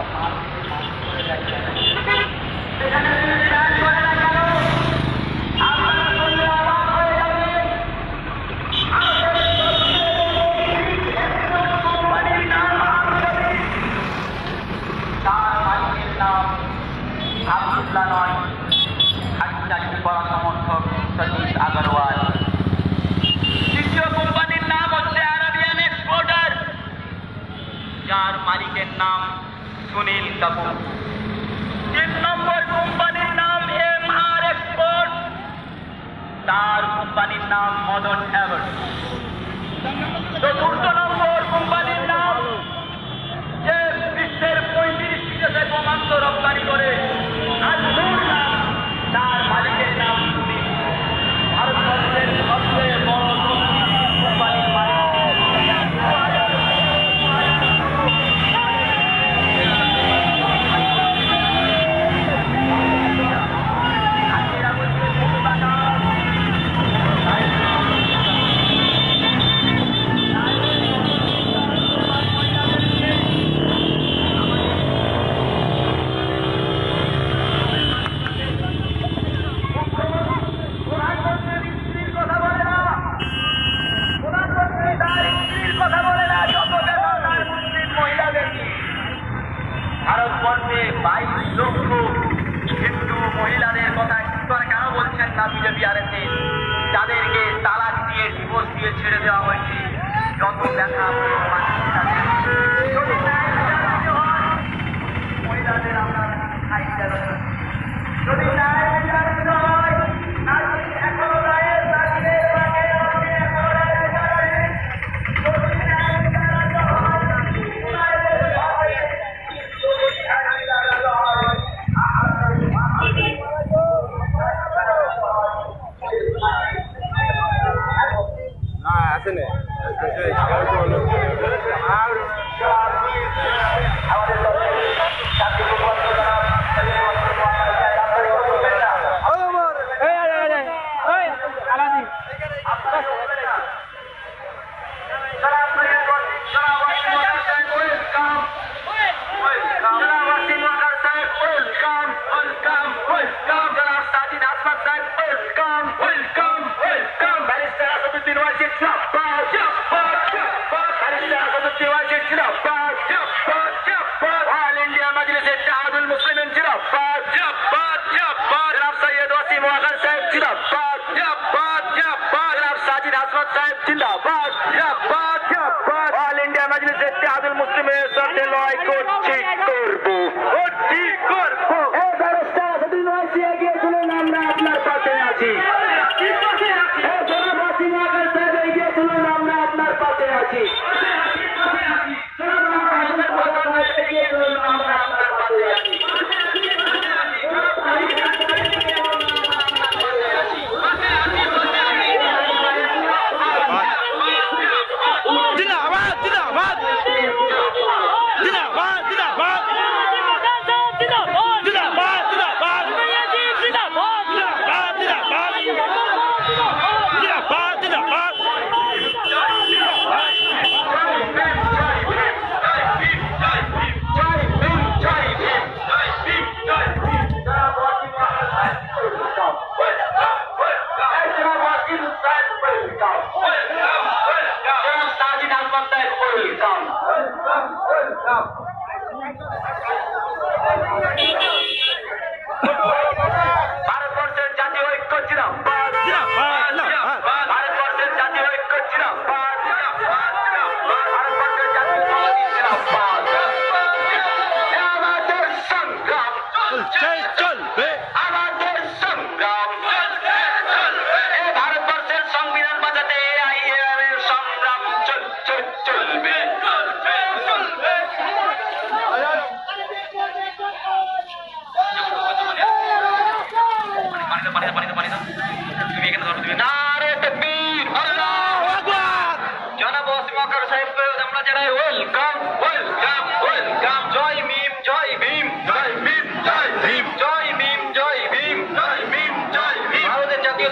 Yeah. está con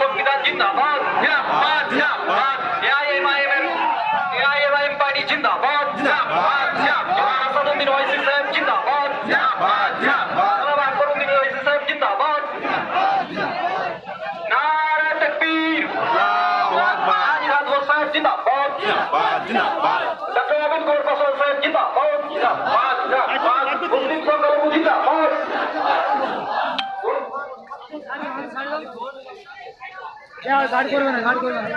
সংবিধান জিন্দাবাদ। জিন্দাবাদ জিন্দাবাদ। এআইএমআইএম এআইএমআইএম পার্টি জিন্দাবাদ। জিন্দাবাদ জিন্দাবাদ। আসাদুদ্দিন ওয়াইসি সাহেব জিন্দাবাদ। জিন্দাবাদ জিন্দাবাদ। বাবা আকবরুদ্দিন ওয়াইসি সাহেব জিন্দাবাদ। নারা তাকবীর। আল্লাহু আকবার আজি রাজবর সাহেব জিন্দাবাদ। জিন্দাবাদ জিন্দাবাদ। ডক্টর আবিদ গোর ফসল সাহেব জিন্দাবাদ। জিন্দাবাদ জিন্দাবাদ। আচ্ছা, আচ্ছা। মুসলিম সংখ্যালঘু জিন্দাবাদ। গাড়ি করবে না গাড়ি করবে না।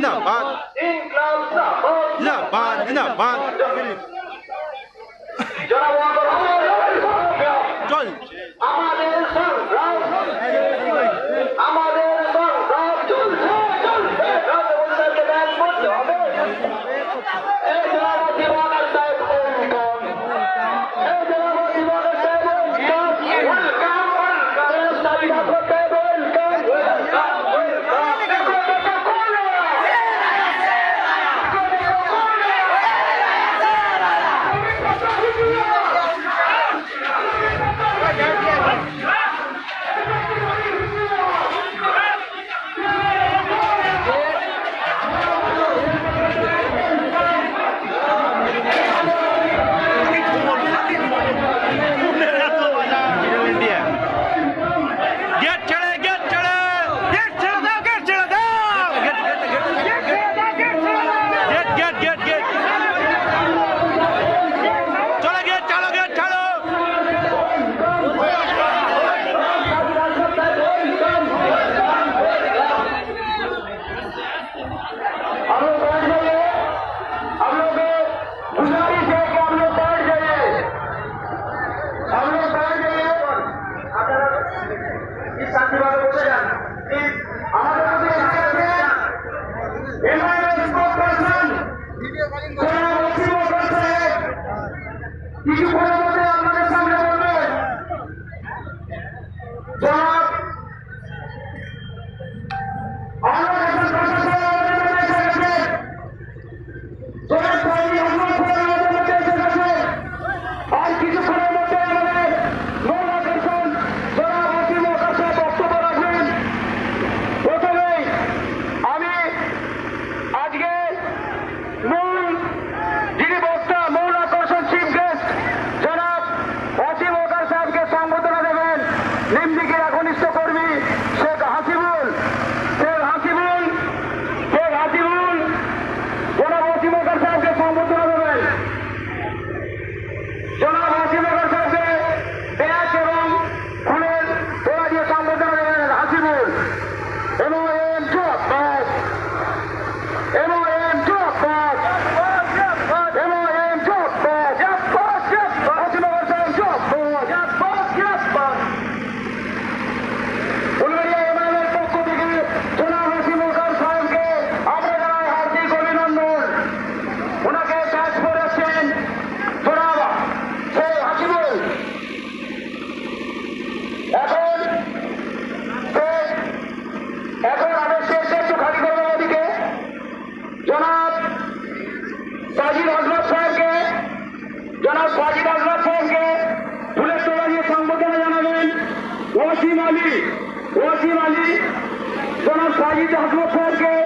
Laban. Laban. Laban. Laban. वाली ओसी वाली दोनों साजिद हसमुख के